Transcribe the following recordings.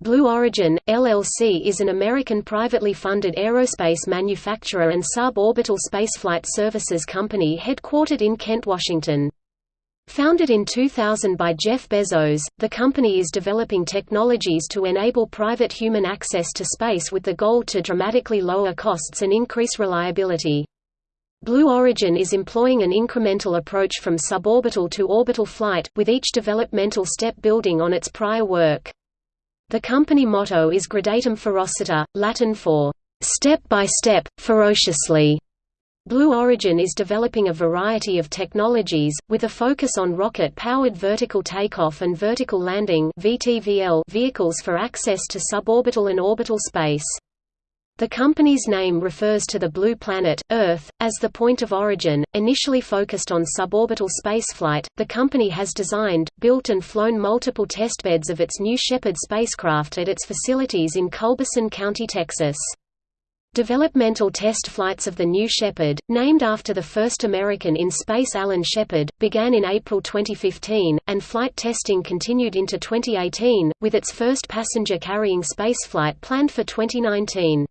Blue Origin, LLC is an American privately funded aerospace manufacturer and suborbital spaceflight services company headquartered in Kent, Washington. Founded in 2000 by Jeff Bezos, the company is developing technologies to enable private human access to space with the goal to dramatically lower costs and increase reliability. Blue Origin is employing an incremental approach from suborbital to orbital flight, with each developmental step building on its prior work. The company motto is Gradatum ferociter, Latin for, "...step by step, ferociously". Blue Origin is developing a variety of technologies, with a focus on rocket-powered vertical takeoff and vertical landing vehicles for access to suborbital and orbital space. The company's name refers to the blue planet, Earth, as the point of origin. Initially focused on suborbital spaceflight, the company has designed, built, and flown multiple testbeds of its New Shepard spacecraft at its facilities in Culberson County, Texas. Developmental test flights of the New Shepard, named after the first American in space Alan Shepard, began in April 2015, and flight testing continued into 2018, with its first passenger-carrying spaceflight planned for 2019.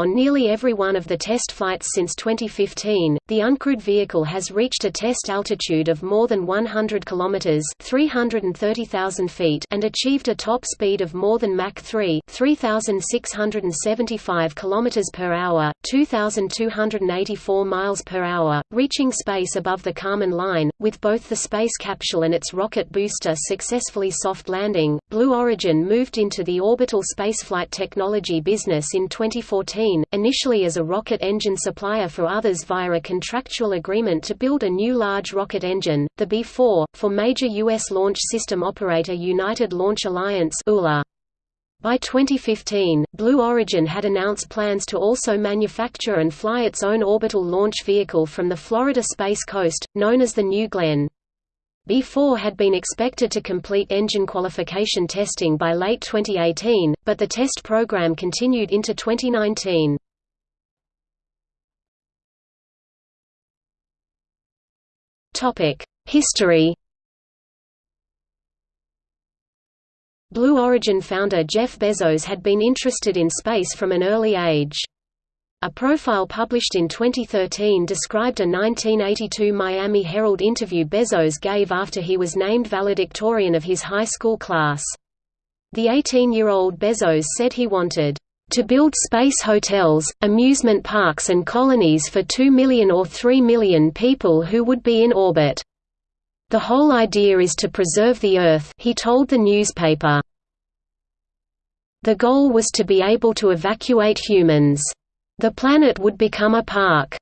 On nearly every one of the test flights since 2015, the uncrewed vehicle has reached a test altitude of more than 100 kilometers (330,000 feet) and achieved a top speed of more than Mach 3 (3,675 kilometers per hour, 2,284 miles per hour), reaching space above the Kármán line, with both the space capsule and its rocket booster successfully soft landing. Blue Origin moved into the orbital spaceflight technology business in 2014 initially as a rocket engine supplier for others via a contractual agreement to build a new large rocket engine, the B-4, for major U.S. launch system operator United Launch Alliance ULA. By 2015, Blue Origin had announced plans to also manufacture and fly its own orbital launch vehicle from the Florida Space Coast, known as the New Glenn. B4 had been expected to complete engine qualification testing by late 2018, but the test program continued into 2019. History Blue Origin founder Jeff Bezos had been interested in space from an early age. A profile published in 2013 described a 1982 Miami Herald interview Bezos gave after he was named valedictorian of his high school class. The 18-year-old Bezos said he wanted to build space hotels, amusement parks and colonies for 2 million or 3 million people who would be in orbit. The whole idea is to preserve the Earth he told the newspaper. The goal was to be able to evacuate humans. The planet would become a park.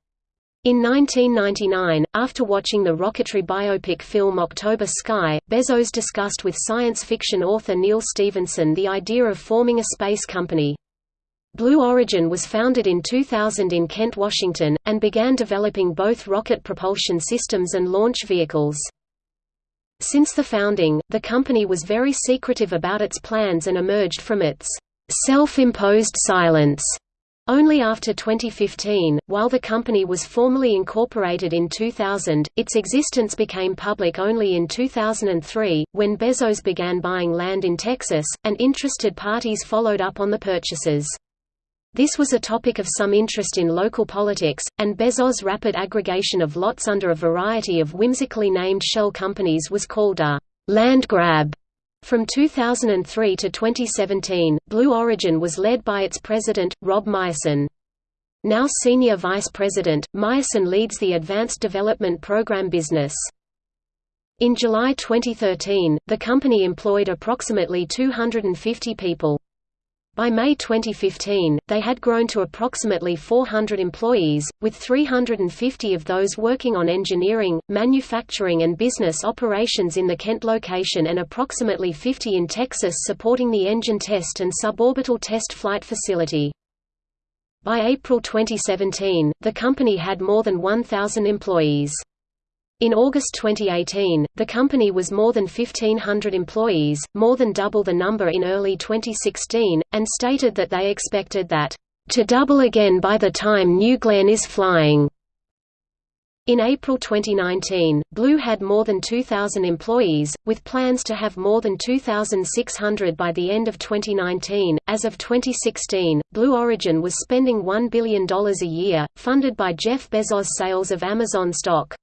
In 1999, after watching the rocketry biopic film October Sky, Bezos discussed with science fiction author Neal Stephenson the idea of forming a space company. Blue Origin was founded in 2000 in Kent, Washington, and began developing both rocket propulsion systems and launch vehicles. Since the founding, the company was very secretive about its plans and emerged from its self-imposed silence only after 2015, while the company was formally incorporated in 2000, its existence became public only in 2003, when Bezos began buying land in Texas, and interested parties followed up on the purchases. This was a topic of some interest in local politics, and Bezos' rapid aggregation of lots under a variety of whimsically named shell companies was called a land grab. From 2003 to 2017, Blue Origin was led by its president, Rob Meyerson. Now Senior Vice President, Meyerson leads the Advanced Development Program business. In July 2013, the company employed approximately 250 people. By May 2015, they had grown to approximately 400 employees, with 350 of those working on engineering, manufacturing and business operations in the Kent location and approximately 50 in Texas supporting the engine test and suborbital test flight facility. By April 2017, the company had more than 1,000 employees. In August 2018, the company was more than 1,500 employees, more than double the number in early 2016, and stated that they expected that, "...to double again by the time New Glenn is flying." In April 2019, Blue had more than 2,000 employees, with plans to have more than 2,600 by the end of 2019. As of 2016, Blue Origin was spending $1 billion a year, funded by Jeff Bezos' sales of Amazon stock.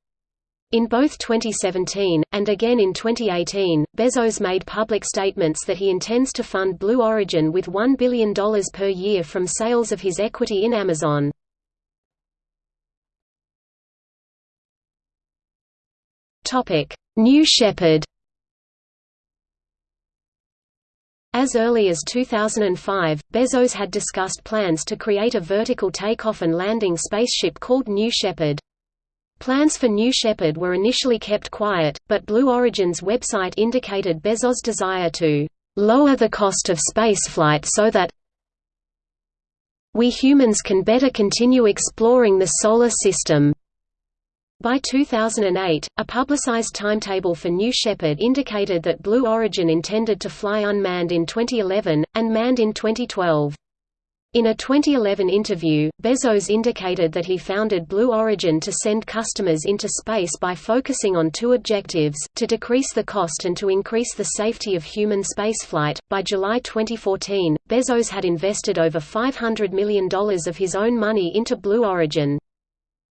In both 2017, and again in 2018, Bezos made public statements that he intends to fund Blue Origin with $1 billion per year from sales of his equity in Amazon. New Shepard As early as 2005, Bezos had discussed plans to create a vertical takeoff and landing spaceship called New Shepard. Plans for New Shepard were initially kept quiet, but Blue Origin's website indicated Bezos' desire to lower the cost of spaceflight so that we humans can better continue exploring the Solar System. By 2008, a publicized timetable for New Shepard indicated that Blue Origin intended to fly unmanned in 2011, and manned in 2012. In a 2011 interview, Bezos indicated that he founded Blue Origin to send customers into space by focusing on two objectives, to decrease the cost and to increase the safety of human spaceflight. By July 2014, Bezos had invested over $500 million of his own money into Blue Origin.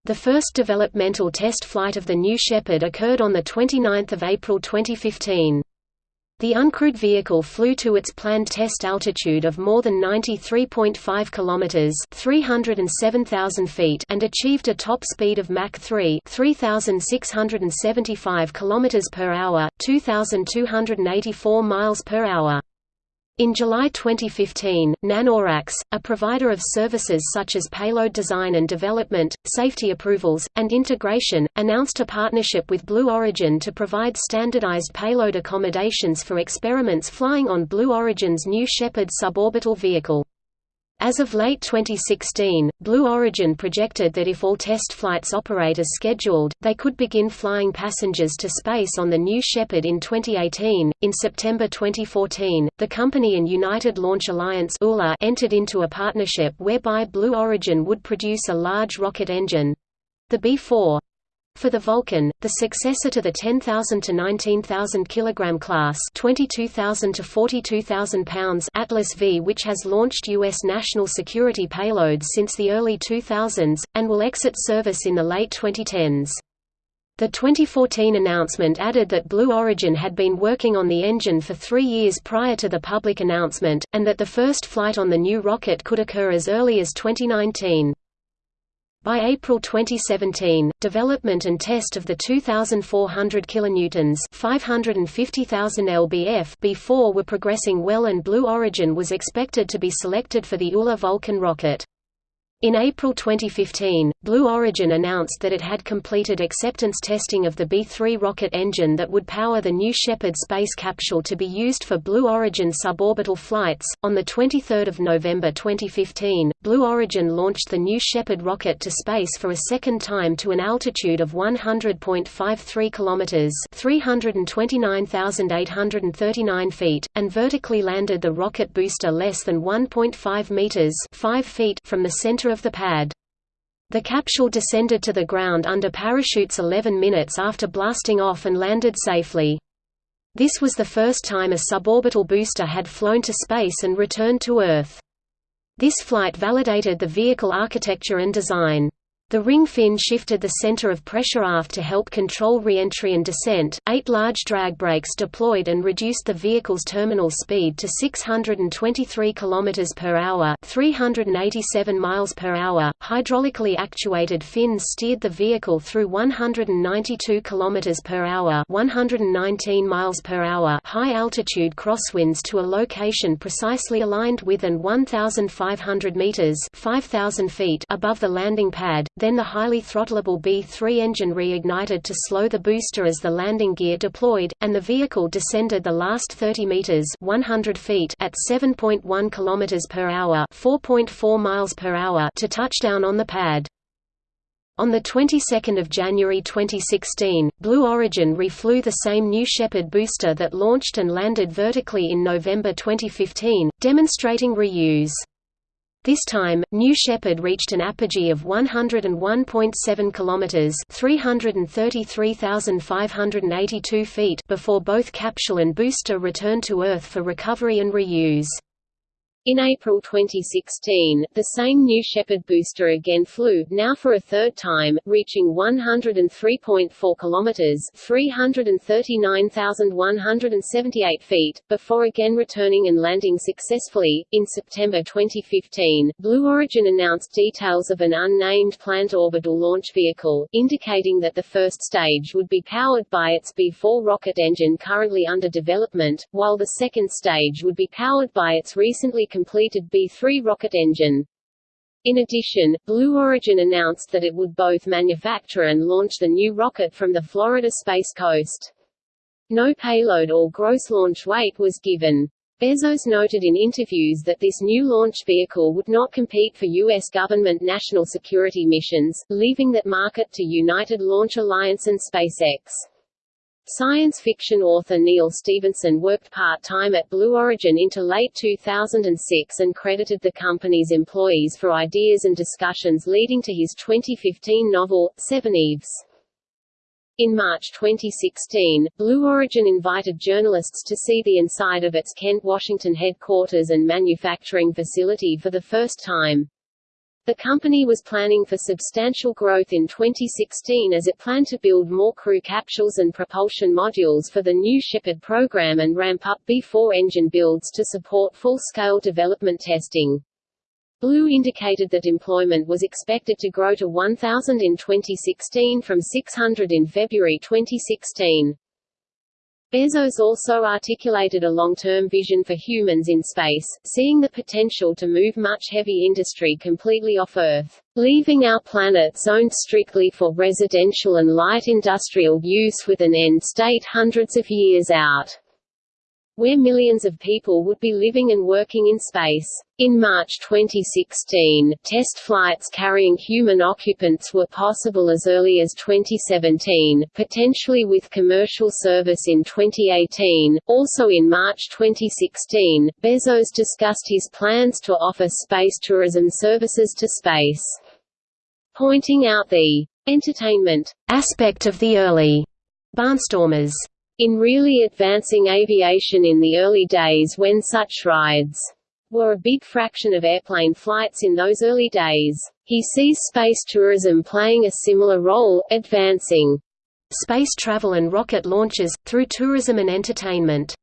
The first developmental test flight of the New Shepard occurred on 29 April 2015. The uncrewed vehicle flew to its planned test altitude of more than 93.5 kilometers (307,000 feet) and achieved a top speed of Mach 3, 3,675 kilometers per hour, 2,284 miles per hour. In July 2015, NanoRacks, a provider of services such as payload design and development, safety approvals, and integration, announced a partnership with Blue Origin to provide standardized payload accommodations for experiments flying on Blue Origin's New Shepard suborbital vehicle. As of late 2016, Blue Origin projected that if all test flights operate as scheduled, they could begin flying passengers to space on the New Shepard in 2018. In September 2014, the company and United Launch Alliance entered into a partnership whereby Blue Origin would produce a large rocket engine the B-4 for the Vulcan, the successor to the 10,000 to 19,000 kg class 22,000 to 42,000 pounds Atlas V which has launched U.S. national security payloads since the early 2000s, and will exit service in the late 2010s. The 2014 announcement added that Blue Origin had been working on the engine for three years prior to the public announcement, and that the first flight on the new rocket could occur as early as 2019. By April 2017, development and test of the 2,400 kilonewtons (550,000 lbf) B4 were progressing well, and Blue Origin was expected to be selected for the ULA Vulcan rocket. In April 2015, Blue Origin announced that it had completed acceptance testing of the B-3 rocket engine that would power the New Shepard space capsule to be used for Blue Origin suborbital flights. On the 23rd of November 2015, Blue Origin launched the New Shepard rocket to space for a second time to an altitude of 100.53 kilometers (329,839 feet) and vertically landed the rocket booster less than 1.5 meters (5 feet) from the center center of the pad. The capsule descended to the ground under parachutes 11 minutes after blasting off and landed safely. This was the first time a suborbital booster had flown to space and returned to Earth. This flight validated the vehicle architecture and design. The ring fin shifted the center of pressure aft to help control re-entry and descent. Eight large drag brakes deployed and reduced the vehicle's terminal speed to 623 km per hour, 387 miles per hour. Hydraulically actuated fins steered the vehicle through 192 km per hour, 119 miles per hour high-altitude crosswinds to a location precisely aligned with and 1,500 meters (5,000 feet) above the landing pad then the highly throttleable B-3 engine reignited to slow the booster as the landing gear deployed, and the vehicle descended the last 30 meters (100 feet) at 7.1 km per hour (4.4 miles per hour) to touchdown on the pad. On the 22nd of January 2016, Blue Origin reflew the same New Shepard booster that launched and landed vertically in November 2015, demonstrating reuse. This time, New Shepard reached an apogee of 101.7 kilometers (333,582 feet) before both capsule and booster returned to Earth for recovery and reuse. In April 2016, the same New Shepard booster again flew, now for a third time, reaching 103.4 kilometers (339,178 feet), before again returning and landing successfully. In September 2015, Blue Origin announced details of an unnamed planned orbital launch vehicle, indicating that the first stage would be powered by its B-4 rocket engine currently under development, while the second stage would be powered by its recently completed B-3 rocket engine. In addition, Blue Origin announced that it would both manufacture and launch the new rocket from the Florida Space Coast. No payload or gross launch weight was given. Bezos noted in interviews that this new launch vehicle would not compete for U.S. government national security missions, leaving that market to United Launch Alliance and SpaceX. Science fiction author Neal Stephenson worked part-time at Blue Origin into late 2006 and credited the company's employees for ideas and discussions leading to his 2015 novel, Seveneves. In March 2016, Blue Origin invited journalists to see the inside of its Kent, Washington headquarters and manufacturing facility for the first time. The company was planning for substantial growth in 2016 as it planned to build more crew capsules and propulsion modules for the New Shepard program and ramp up B-4 engine builds to support full-scale development testing. Blue indicated that employment was expected to grow to 1,000 in 2016 from 600 in February 2016. Bezos also articulated a long-term vision for humans in space, seeing the potential to move much heavy industry completely off Earth, leaving our planet zoned strictly for residential and light industrial use with an end state hundreds of years out where millions of people would be living and working in space. In March 2016, test flights carrying human occupants were possible as early as 2017, potentially with commercial service in 2018. Also in March 2016, Bezos discussed his plans to offer space tourism services to space. Pointing out the entertainment aspect of the early barnstormers in really advancing aviation in the early days when such rides were a big fraction of airplane flights in those early days. He sees space tourism playing a similar role, advancing space travel and rocket launches, through tourism and entertainment.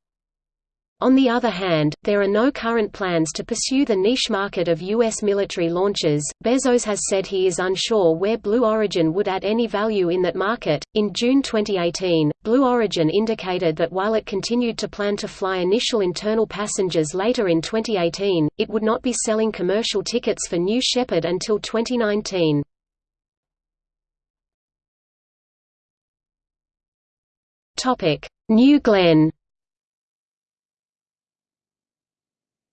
On the other hand, there are no current plans to pursue the niche market of U.S. military launches. Bezos has said he is unsure where Blue Origin would add any value in that market. In June 2018, Blue Origin indicated that while it continued to plan to fly initial internal passengers later in 2018, it would not be selling commercial tickets for New Shepard until 2019. Topic: New Glenn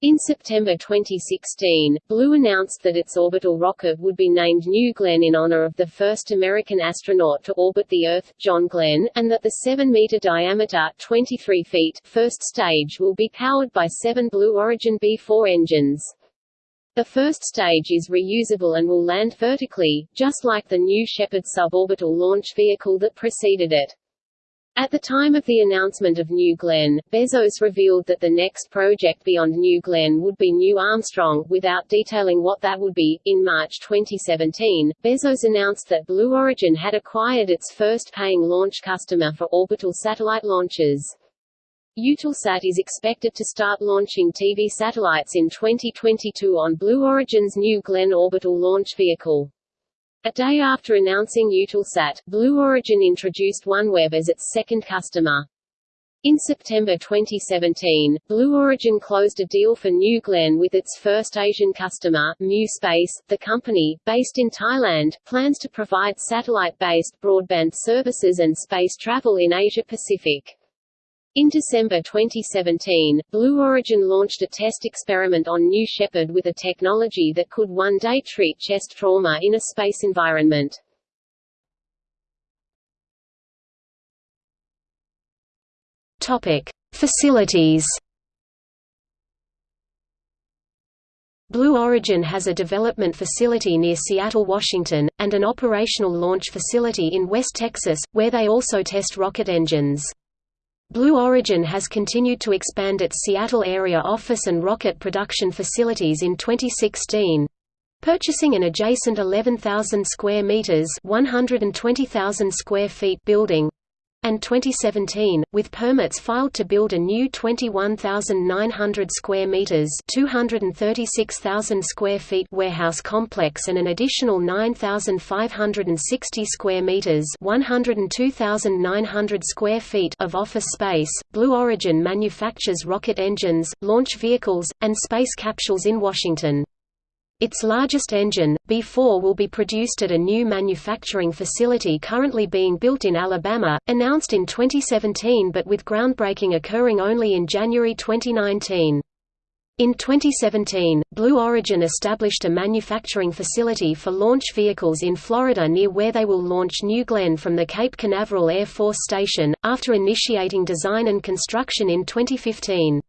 In September 2016, Blue announced that its orbital rocket would be named New Glenn in honor of the first American astronaut to orbit the Earth, John Glenn, and that the 7-meter diameter 23 feet first stage will be powered by seven Blue Origin B-4 engines. The first stage is reusable and will land vertically, just like the New Shepard suborbital launch vehicle that preceded it. At the time of the announcement of New Glenn, Bezos revealed that the next project beyond New Glenn would be New Armstrong, without detailing what that would be. In March 2017, Bezos announced that Blue Origin had acquired its first paying launch customer for orbital satellite launches. Eutelsat is expected to start launching TV satellites in 2022 on Blue Origin's New Glenn orbital launch vehicle. A day after announcing Eutelsat, Blue Origin introduced OneWeb as its second customer. In September 2017, Blue Origin closed a deal for New Glenn with its first Asian customer, Mu Space. The company, based in Thailand, plans to provide satellite-based broadband services and space travel in Asia Pacific. In December 2017, Blue Origin launched a test experiment on New Shepard with a technology that could one day treat chest trauma in a space environment. Topic: Facilities Blue Origin has a development facility near Seattle, Washington, and an operational launch facility in West Texas, where they also test rocket engines. Blue Origin has continued to expand its Seattle area office and rocket production facilities in 2016 purchasing an adjacent 11,000 square meters (120,000 square feet) building and 2017, with permits filed to build a new 21,900 square meters (236,000 square feet) warehouse complex and an additional 9,560 square meters (102,900 square feet) of office space. Blue Origin manufactures rocket engines, launch vehicles, and space capsules in Washington. Its largest engine, B-4 will be produced at a new manufacturing facility currently being built in Alabama, announced in 2017 but with groundbreaking occurring only in January 2019. In 2017, Blue Origin established a manufacturing facility for launch vehicles in Florida near where they will launch New Glenn from the Cape Canaveral Air Force Station, after initiating design and construction in 2015.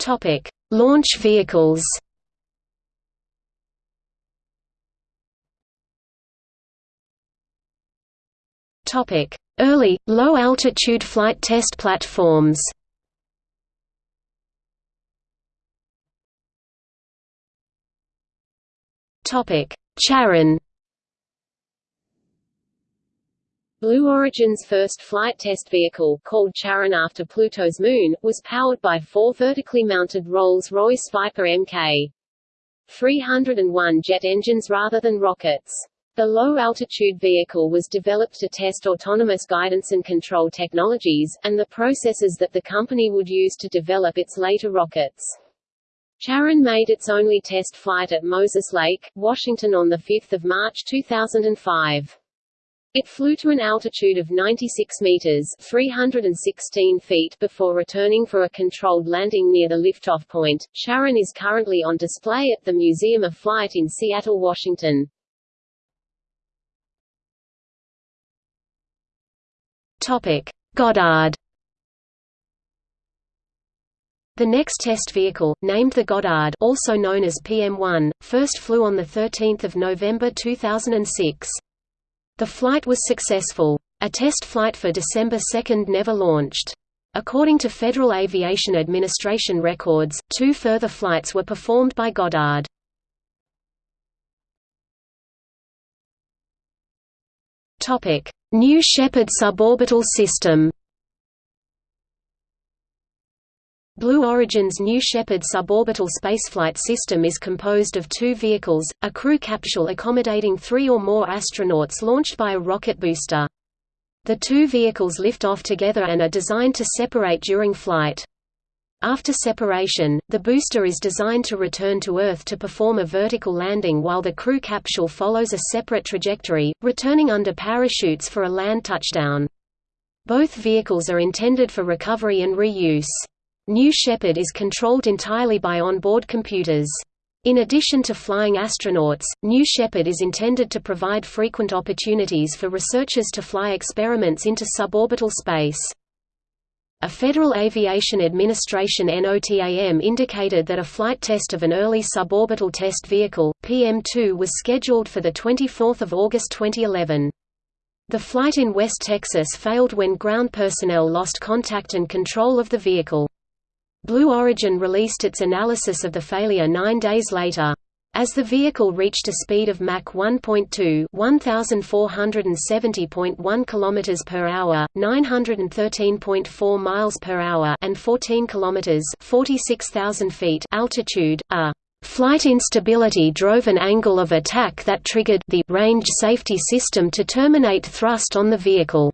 Topic: Launch vehicles. Topic: Early low-altitude flight test platforms. Topic: Charon Blue Origin's first flight test vehicle, called Charon after Pluto's moon, was powered by four vertically mounted Rolls-Royce Viper Mk. 301 jet engines rather than rockets. The low-altitude vehicle was developed to test autonomous guidance and control technologies, and the processes that the company would use to develop its later rockets. Charon made its only test flight at Moses Lake, Washington on 5 March 2005. It flew to an altitude of 96 meters (316 feet) before returning for a controlled landing near the liftoff point. Charon is currently on display at the Museum of Flight in Seattle, Washington. Topic: Goddard. The next test vehicle, named the Goddard also known as PM-1, first flew on 13 November 2006. The flight was successful. A test flight for December 2 never launched. According to Federal Aviation Administration records, two further flights were performed by Goddard. New Shepard suborbital system Blue Origin's New Shepard suborbital spaceflight system is composed of two vehicles, a crew capsule accommodating three or more astronauts launched by a rocket booster. The two vehicles lift off together and are designed to separate during flight. After separation, the booster is designed to return to Earth to perform a vertical landing while the crew capsule follows a separate trajectory, returning under parachutes for a land touchdown. Both vehicles are intended for recovery and reuse. New Shepard is controlled entirely by onboard computers. In addition to flying astronauts, New Shepard is intended to provide frequent opportunities for researchers to fly experiments into suborbital space. A Federal Aviation Administration NOTAM indicated that a flight test of an early suborbital test vehicle, PM2 was scheduled for 24 August 2011. The flight in West Texas failed when ground personnel lost contact and control of the vehicle. Blue Origin released its analysis of the failure nine days later. As the vehicle reached a speed of Mach 1.2, 1470.1 km per hour, 913.4 miles per hour, and 14 km, 46,000 feet altitude, a flight instability drove an angle of attack that triggered the range safety system to terminate thrust on the vehicle.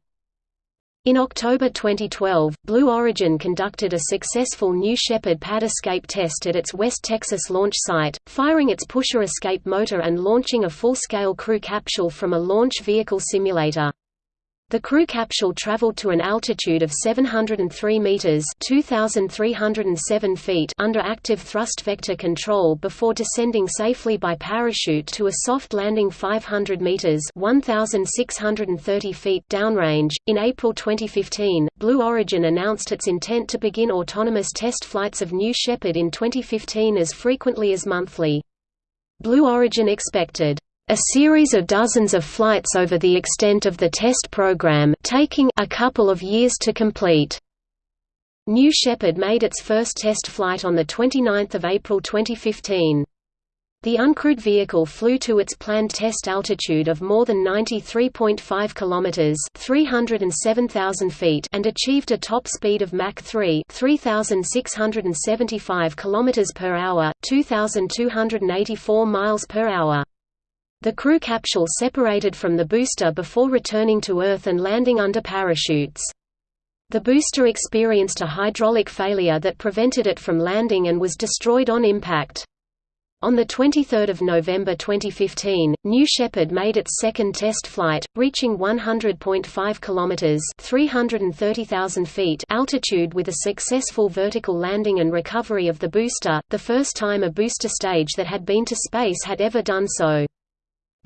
In October 2012, Blue Origin conducted a successful New Shepard pad escape test at its West Texas launch site, firing its pusher escape motor and launching a full-scale crew capsule from a launch vehicle simulator. The crew capsule traveled to an altitude of 703 meters (2307 feet) under active thrust vector control before descending safely by parachute to a soft landing 500 meters (1630 feet) downrange. In April 2015, Blue Origin announced its intent to begin autonomous test flights of New Shepard in 2015 as frequently as monthly. Blue Origin expected a series of dozens of flights over the extent of the test program taking a couple of years to complete. New Shepard made its first test flight on 29 April 2015. The uncrewed vehicle flew to its planned test altitude of more than 93.5 kilometers (307,000 feet) and achieved a top speed of Mach 3, 3,675 kilometers per hour, 2,284 miles per hour. The crew capsule separated from the booster before returning to Earth and landing under parachutes. The booster experienced a hydraulic failure that prevented it from landing and was destroyed on impact. On 23 November 2015, New Shepard made its second test flight, reaching 100.5 kilometers (330,000 feet) altitude with a successful vertical landing and recovery of the booster, the first time a booster stage that had been to space had ever done so.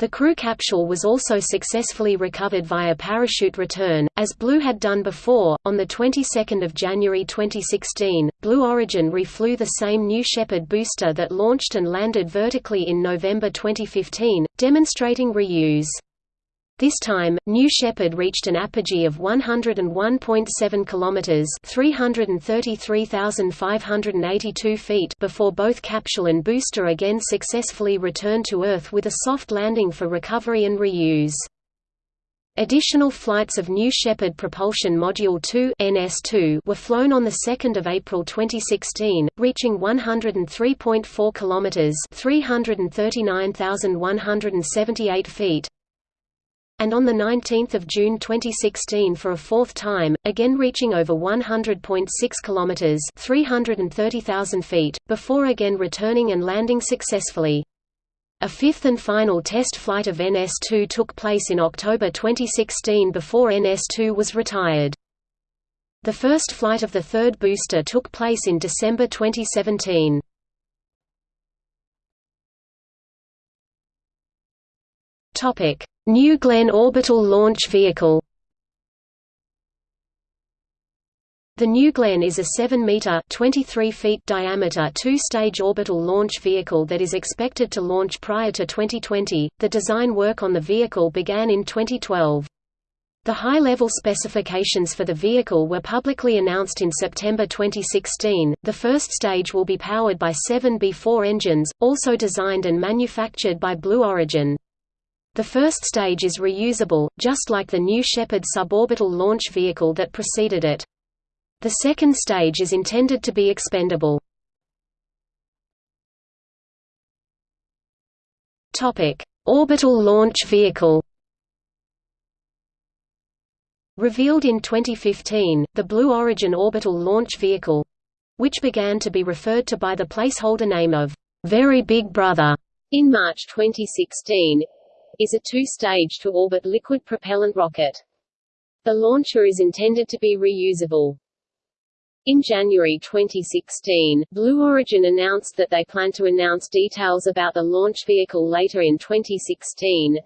The crew capsule was also successfully recovered via parachute return, as Blue had done before. On the 22nd of January 2016, Blue Origin reflew the same New Shepard booster that launched and landed vertically in November 2015, demonstrating reuse. This time, New Shepard reached an apogee of 101.7 kilometers (333,582 feet) before both capsule and booster again successfully returned to Earth with a soft landing for recovery and reuse. Additional flights of New Shepard Propulsion Module 2 (NS2) were flown on the 2nd of April 2016, reaching 103.4 kilometers (339,178 feet) and on 19 June 2016 for a fourth time, again reaching over 100.6 km (330,000 feet), before again returning and landing successfully. A fifth and final test flight of NS-2 took place in October 2016 before NS-2 was retired. The first flight of the third booster took place in December 2017. Topic: New Glenn Orbital Launch Vehicle The New Glenn is a 7-meter (23 feet) diameter two-stage orbital launch vehicle that is expected to launch prior to 2020. The design work on the vehicle began in 2012. The high-level specifications for the vehicle were publicly announced in September 2016. The first stage will be powered by seven B-4 engines, also designed and manufactured by Blue Origin. The first stage is reusable, just like the New Shepard suborbital launch vehicle that preceded it. The second stage is intended to be expendable. Orbital launch vehicle Revealed in 2015, the Blue Origin Orbital Launch Vehicle—which began to be referred to by the placeholder name of Very Big Brother in March 2016, is a two-stage to-orbit liquid propellant rocket. The launcher is intended to be reusable. In January 2016, Blue Origin announced that they plan to announce details about the launch vehicle later in 2016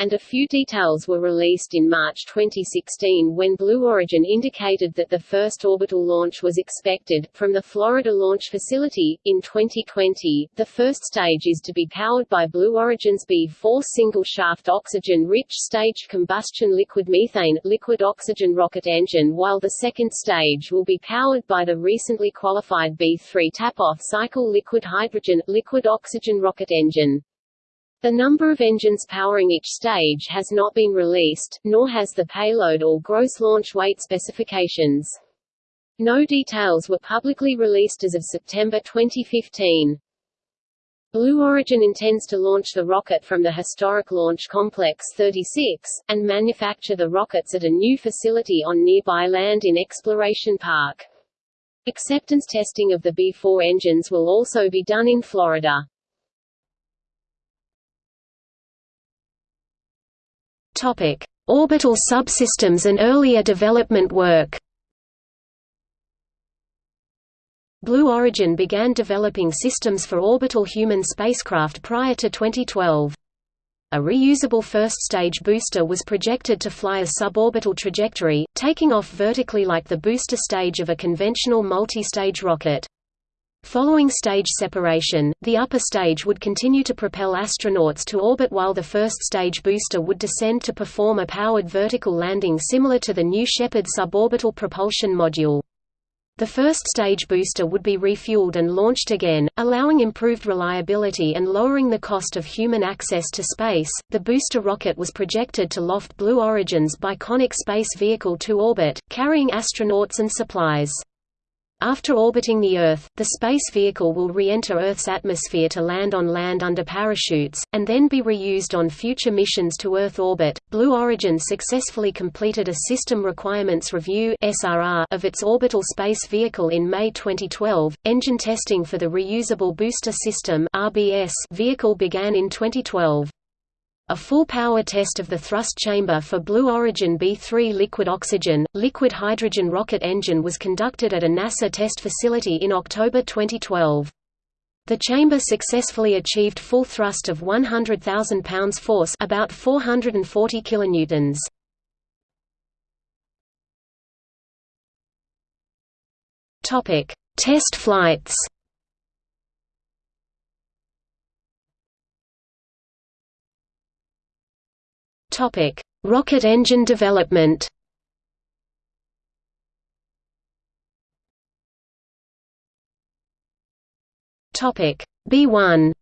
and a few details were released in March 2016 when Blue Origin indicated that the first orbital launch was expected, from the Florida Launch Facility, in 2020. The first stage is to be powered by Blue Origin's B-4 single-shaft oxygen-rich staged combustion liquid methane liquid oxygen rocket engine while the second stage will be powered by the recently qualified B-3 tap-off cycle liquid hydrogen liquid oxygen rocket engine. The number of engines powering each stage has not been released, nor has the payload or gross launch weight specifications. No details were publicly released as of September 2015. Blue Origin intends to launch the rocket from the historic Launch Complex 36, and manufacture the rockets at a new facility on nearby land in Exploration Park. Acceptance testing of the B-4 engines will also be done in Florida. Topic: Orbital subsystems and earlier development work Blue Origin began developing systems for orbital human spacecraft prior to 2012. A reusable first-stage booster was projected to fly a suborbital trajectory, taking off vertically like the booster stage of a conventional multi-stage rocket. Following stage separation, the upper stage would continue to propel astronauts to orbit while the first stage booster would descend to perform a powered vertical landing similar to the New Shepard suborbital propulsion module. The first stage booster would be refueled and launched again, allowing improved reliability and lowering the cost of human access to space. The booster rocket was projected to loft Blue Origin's Biconic space vehicle to orbit, carrying astronauts and supplies. After orbiting the Earth, the space vehicle will re-enter Earth's atmosphere to land on land under parachutes, and then be reused on future missions to Earth orbit. Blue Origin successfully completed a System Requirements Review of its orbital space vehicle in May 2012. Engine testing for the Reusable Booster System vehicle began in 2012. A full power test of the thrust chamber for Blue Origin B-3 liquid oxygen, liquid hydrogen rocket engine was conducted at a NASA test facility in October 2012. The chamber successfully achieved full thrust of 100,000 pounds force about 440 kilonewtons. Topic: Test flights. Topic: Rocket engine development. Topic: B1.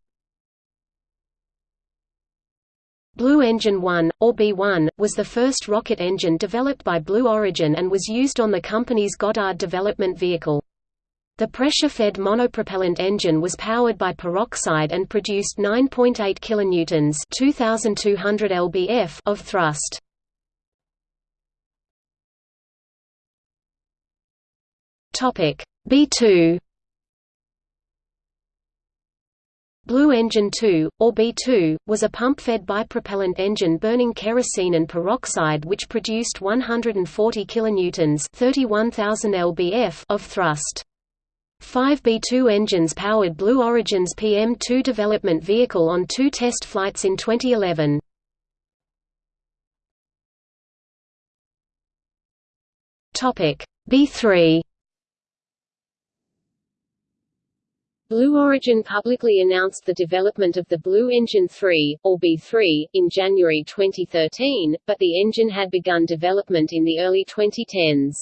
Blue Engine 1, or B-1, was the first rocket engine developed by Blue Origin and was used on the company's Goddard development vehicle. The pressure-fed monopropellant engine was powered by peroxide and produced 9.8 kilonewtons (2200 lbf) of thrust. Topic: B2 Blue Engine 2, or B2, was a pump-fed bipropellant engine burning kerosene and peroxide which produced 140 kilonewtons (31,000 lbf) of thrust. Five B-2 engines powered Blue Origin's PM-2 development vehicle on two test flights in 2011. B-3 Blue Origin publicly announced the development of the Blue Engine 3, or B3, in January 2013, but the engine had begun development in the early 2010s.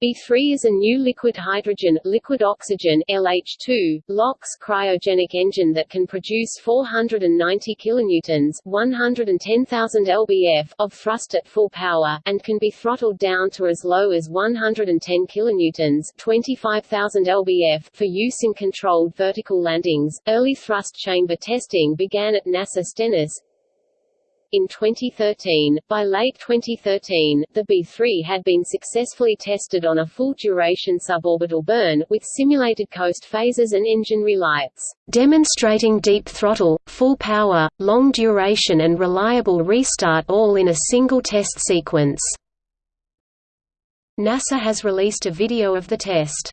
B3 is a new liquid hydrogen, liquid oxygen LH2, LOX cryogenic engine that can produce 490 kilonewtons, 110,000 lbf of thrust at full power and can be throttled down to as low as 110 kilonewtons, 25,000 lbf for use in controlled vertical landings. Early thrust chamber testing began at NASA Stennis, in 2013, by late 2013, the B-3 had been successfully tested on a full-duration suborbital burn, with simulated coast phases and engine relights, demonstrating deep throttle, full power, long duration and reliable restart all in a single test sequence. NASA has released a video of the test.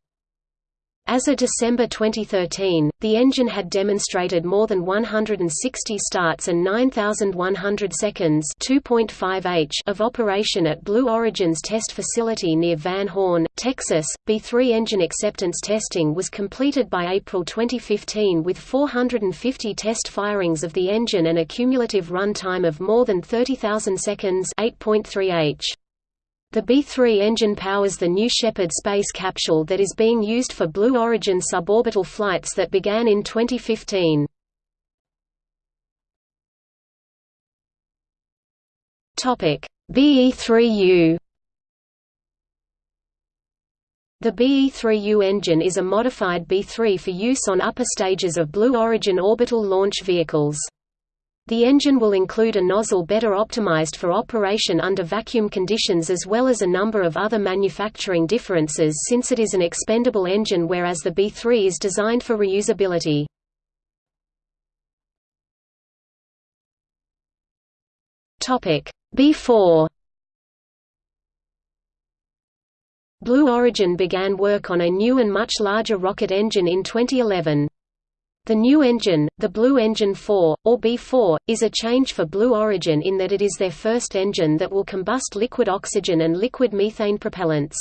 As of December 2013, the engine had demonstrated more than 160 starts and 9,100 seconds h of operation at Blue Origin's test facility near Van Horn, Texas. B3 engine acceptance testing was completed by April 2015 with 450 test firings of the engine and a cumulative run time of more than 30,000 seconds 8.3 h. The B-3 engine powers the New Shepard space capsule that is being used for Blue Origin suborbital flights that began in 2015. BE-3U The BE-3U engine is a modified B-3 for use on upper stages of Blue Origin orbital launch vehicles. The engine will include a nozzle better optimized for operation under vacuum conditions as well as a number of other manufacturing differences since it is an expendable engine whereas the B3 is designed for reusability. B-4 Blue Origin began work on a new and much larger rocket engine in 2011. The new engine, the Blue Engine 4, or B4, is a change for Blue Origin in that it is their first engine that will combust liquid oxygen and liquid methane propellants.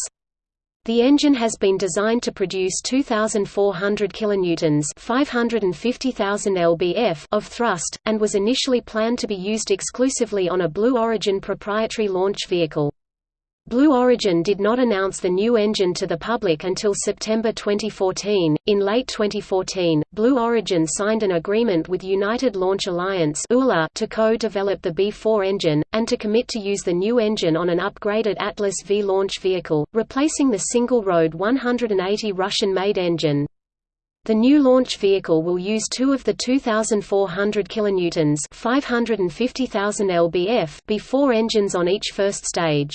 The engine has been designed to produce 2,400 kilonewtons (550,000 lbf) of thrust, and was initially planned to be used exclusively on a Blue Origin proprietary launch vehicle. Blue Origin did not announce the new engine to the public until September 2014. In late 2014, Blue Origin signed an agreement with United Launch Alliance to co-develop the B4 engine, and to commit to use the new engine on an upgraded Atlas V launch vehicle, replacing the single-RD-180 Russian-made engine. The new launch vehicle will use two of the 2,400 kilonewtons (550,000 lbf) B4 engines on each first stage.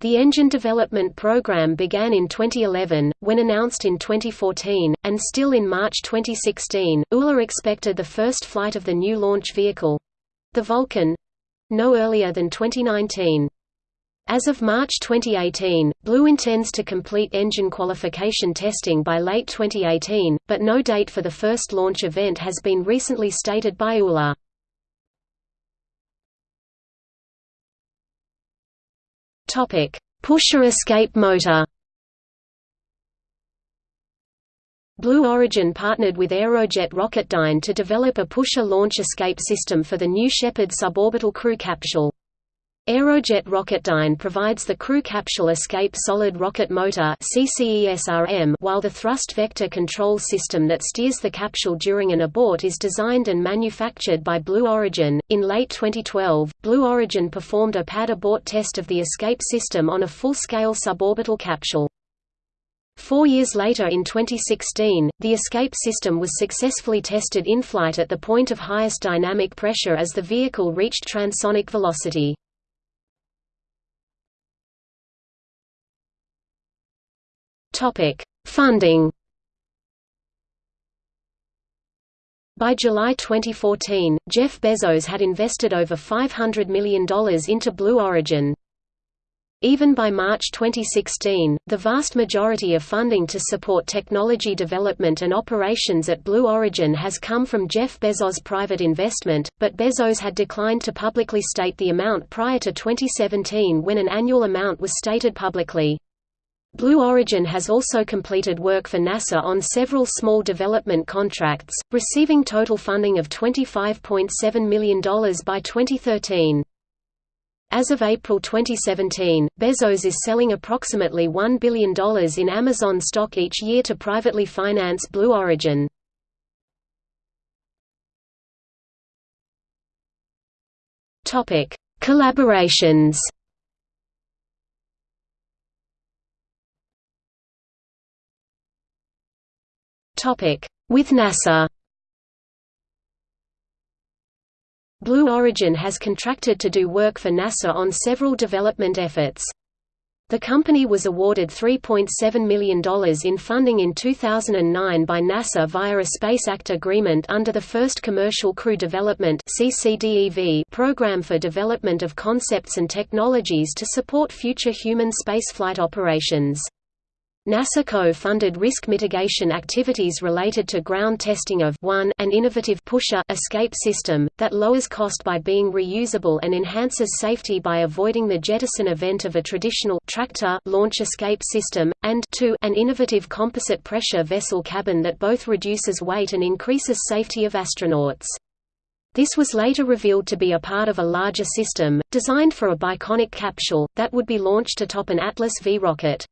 The engine development program began in 2011, when announced in 2014, and still in March 2016, ULA expected the first flight of the new launch vehicle—the Vulcan—no earlier than 2019. As of March 2018, Blue intends to complete engine qualification testing by late 2018, but no date for the first launch event has been recently stated by ULA. Topic: Pusher escape motor. Blue Origin partnered with Aerojet Rocketdyne to develop a pusher launch escape system for the New Shepard suborbital crew capsule. Aerojet Rocketdyne provides the crew capsule escape solid rocket motor while the thrust vector control system that steers the capsule during an abort is designed and manufactured by Blue Origin. In late 2012, Blue Origin performed a pad abort test of the escape system on a full-scale suborbital capsule. Four years later in 2016, the escape system was successfully tested in flight at the point of highest dynamic pressure as the vehicle reached transonic velocity. Topic: Funding. By July 2014, Jeff Bezos had invested over $500 million into Blue Origin. Even by March 2016, the vast majority of funding to support technology development and operations at Blue Origin has come from Jeff Bezos' private investment, but Bezos had declined to publicly state the amount prior to 2017 when an annual amount was stated publicly. Blue Origin has also completed work for NASA on several small development contracts, receiving total funding of $25.7 million by 2013. As of April 2017, Bezos is selling approximately $1 billion in Amazon stock each year to privately finance Blue Origin. Collaborations With NASA Blue Origin has contracted to do work for NASA on several development efforts. The company was awarded $3.7 million in funding in 2009 by NASA via a Space Act agreement under the First Commercial Crew Development program for development of concepts and technologies to support future human spaceflight operations. NASA co-funded risk mitigation activities related to ground testing of 1 an innovative pusher escape system, that lowers cost by being reusable and enhances safety by avoiding the jettison event of a traditional tractor launch escape system, and 2 an innovative composite pressure vessel cabin that both reduces weight and increases safety of astronauts. This was later revealed to be a part of a larger system, designed for a biconic capsule, that would be launched atop an Atlas V rocket.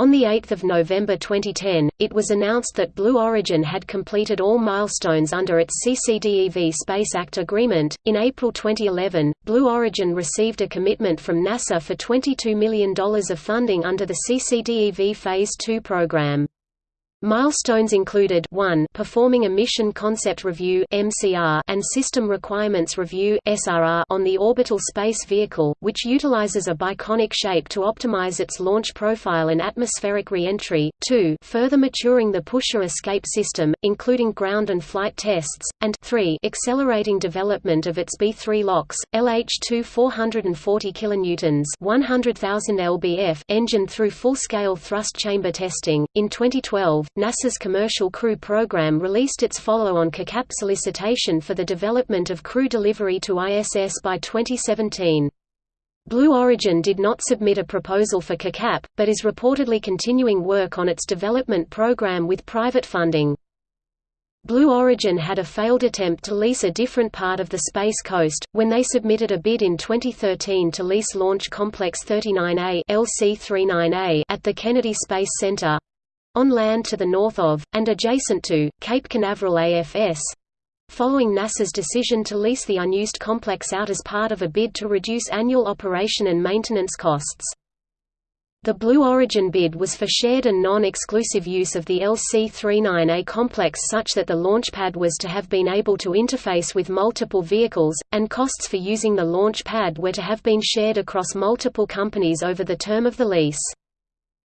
On 8 November 2010, it was announced that Blue Origin had completed all milestones under its CCDEV Space Act agreement. In April 2011, Blue Origin received a commitment from NASA for $22 million of funding under the CCDEV Phase 2 program. Milestones included 1 performing a Mission Concept Review MCR and System Requirements Review SRR on the orbital space vehicle, which utilizes a biconic shape to optimize its launch profile and atmospheric re-entry, 2 further maturing the pusher escape system, including ground and flight tests, and 3 accelerating development of its BE-3 LOX, LH-2 440 kN 100,000 lbf engine through full-scale thrust chamber testing. In 2012, NASA's Commercial Crew Program released its follow-on CCtCap solicitation for the development of crew delivery to ISS by 2017. Blue Origin did not submit a proposal for CCtCap, but is reportedly continuing work on its development program with private funding. Blue Origin had a failed attempt to lease a different part of the Space Coast, when they submitted a bid in 2013 to lease Launch Complex 39A LC-39A at the Kennedy Space Center, on land to the north of, and adjacent to, Cape Canaveral AFS, following NASA's decision to lease the unused complex out as part of a bid to reduce annual operation and maintenance costs. The Blue Origin bid was for shared and non-exclusive use of the LC-39A complex such that the launch pad was to have been able to interface with multiple vehicles, and costs for using the launch pad were to have been shared across multiple companies over the term of the lease.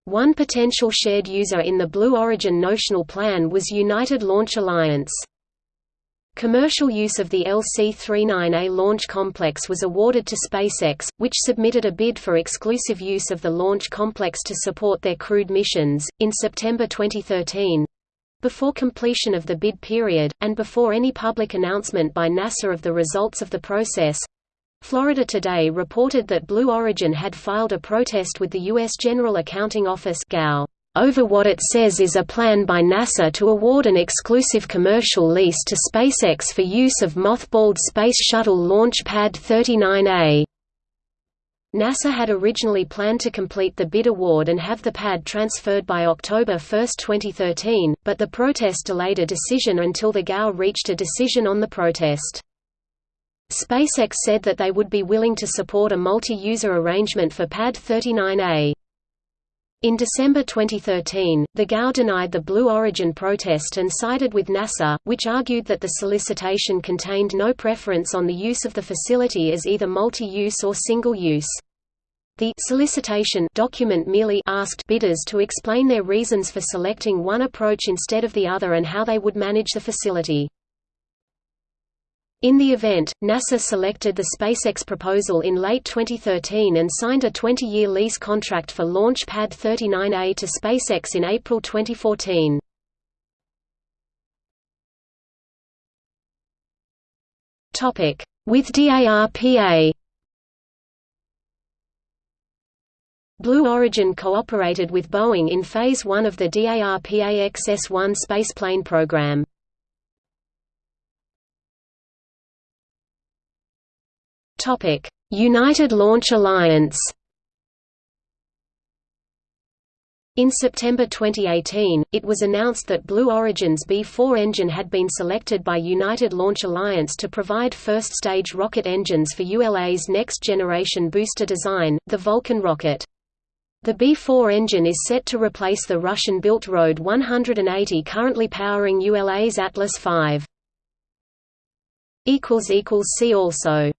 One potential shared user in the Blue Origin notional plan was United Launch Alliance. Commercial use of the LC-39A launch complex was awarded to SpaceX, which submitted a bid for exclusive use of the launch complex to support their crewed missions, in September 2013. Before completion of the bid period, and before any public announcement by NASA of the results of the process, Florida Today reported that Blue Origin had filed a protest with the U.S. General Accounting Office over what it says is a plan by NASA to award an exclusive commercial lease to SpaceX for use of mothballed Space Shuttle Launch Pad 39A. NASA had originally planned to complete the bid award and have the pad transferred by October 1, 2013, but the protest delayed a decision until the GAO reached a decision on the protest. SpaceX said that they would be willing to support a multi-user arrangement for Pad 39A. In December 2013, the GAO denied the Blue Origin protest and sided with NASA, which argued that the solicitation contained no preference on the use of the facility as either multi-use or single-use. The solicitation document merely asked bidders to explain their reasons for selecting one approach instead of the other and how they would manage the facility. In the event, NASA selected the SpaceX proposal in late 2013 and signed a 20-year lease contract for Launch Pad 39A to SpaceX in April 2014. With DARPA Blue Origin cooperated with Boeing in Phase 1 of the DARPA XS-1 spaceplane program. United Launch Alliance. In September 2018, it was announced that Blue Origin's BE-4 engine had been selected by United Launch Alliance to provide first-stage rocket engines for ULA's next-generation booster design, the Vulcan rocket. The BE-4 engine is set to replace the Russian-built RD 180 currently powering ULA's Atlas V. See also